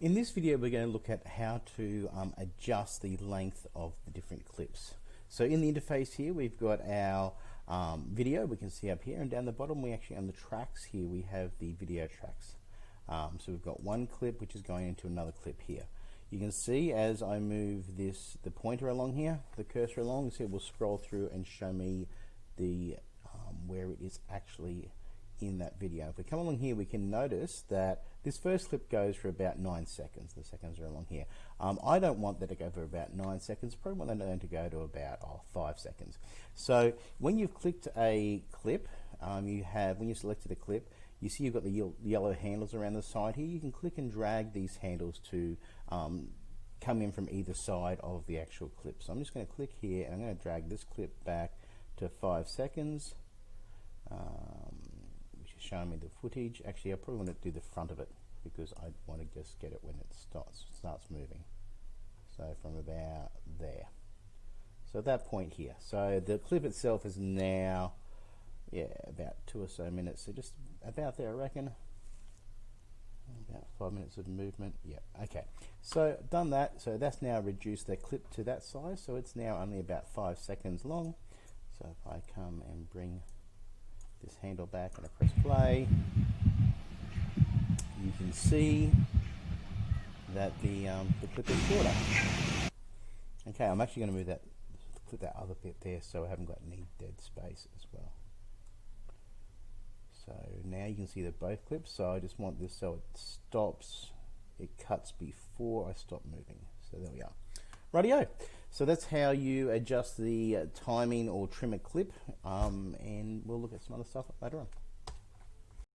In this video we're going to look at how to um, adjust the length of the different clips. So in the interface here we've got our um, video we can see up here and down the bottom we actually on the tracks here we have the video tracks. Um, so we've got one clip which is going into another clip here. You can see as I move this the pointer along here, the cursor along, so it will scroll through and show me the um, where it is actually in that video. If we come along here, we can notice that this first clip goes for about nine seconds. The seconds are along here. Um, I don't want that to go for about nine seconds. Probably want that to go to about oh, five seconds. So when you've clicked a clip, um, you have when you selected a clip, you see you've got the yellow handles around the side here. You can click and drag these handles to um, come in from either side of the actual clip. So I'm just going to click here and I'm going to drag this clip back to five seconds. Showing me the footage. Actually, I probably want to do the front of it because I want to just get it when it starts starts moving. So from about there. So at that point here. So the clip itself is now, yeah, about two or so minutes. So just about there, I reckon. About five minutes of movement. Yeah, okay. So done that. So that's now reduced the clip to that size. So it's now only about five seconds long. So if I come and bring this handle back and I press play, you can see that the, um, the clip is shorter. Okay, I'm actually going to move that, put that other bit there so I haven't got any dead space as well. So now you can see that both clips, so I just want this so it stops, it cuts before I stop moving. So there we are. Radio. So that's how you adjust the uh, timing or trim a clip, um, and we'll look at some other stuff later on.